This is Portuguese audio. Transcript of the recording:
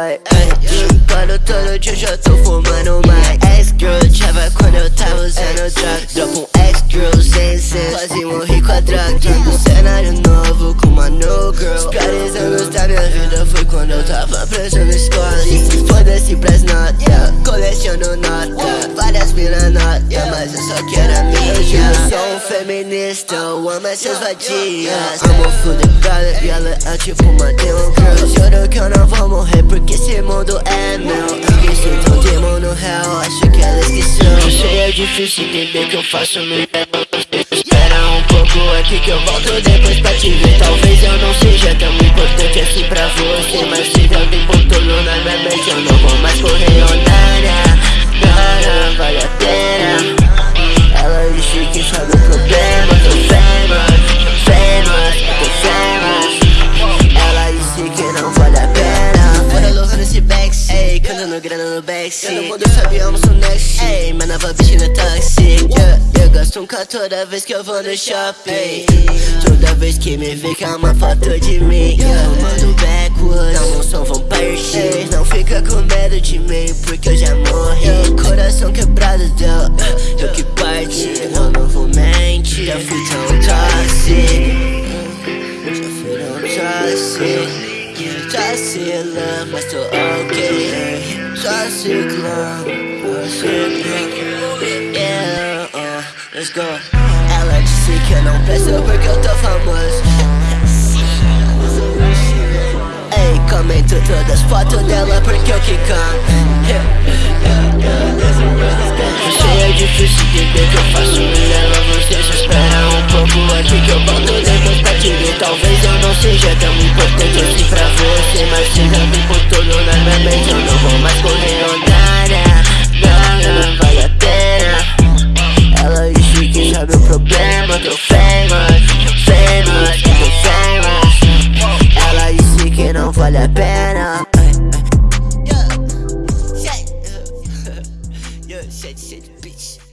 boy Quando todo dia eu tô fumando mais Ex-girl. Tava quando eu tava usando droga Dropa um ex-girl sem senso Quase morri com a droga Um cenário novo com uma new girl. Os piores anos da minha vida foi quando eu tava preso na escola Foda-se pras notas Coleciono nota Várias mina nota Mas eu só quero a minha Eu sou um feminista Eu amo essas vadias Amo food, galera, viola É tipo uma demon girl Juro que eu não é difícil entender que eu faço no Espera um pouco aqui que eu volto depois pra te ver Cantando grana no backseat. Todo mundo sabe eu amo seu next. Ei, mas nova bitch no táxi yeah. Eu gasto um K toda vez que eu vou no shopping. Toda vez que me vê que é uma foto de mim yeah. Mando backwards, não, não são vão partir Não fica com medo de mim porque eu já morri. Coração quebrado deu, eu que parte Eu não vou mentir, já fui tão tóxico Já fui tão tóxico Vacila, mas tô ok Tóxico, tóxico Yeah, uh, let's go. Ela disse que eu não presto porque eu tô famoso Ei, comento todas as fotos dela porque eu que canto sei é difícil entender que eu faço e ela você só espera um pouco aqui que eu volto depois pra te ver Talvez eu não seja tão importante você mas tive o tempo todo na minha mente Eu não vou mais correr Londrina Não, não vale a pena. Ela disse que sabe o problema Tô famous, famous, tô famous Ela disse que não vale a pena. Shit, shit, bitch.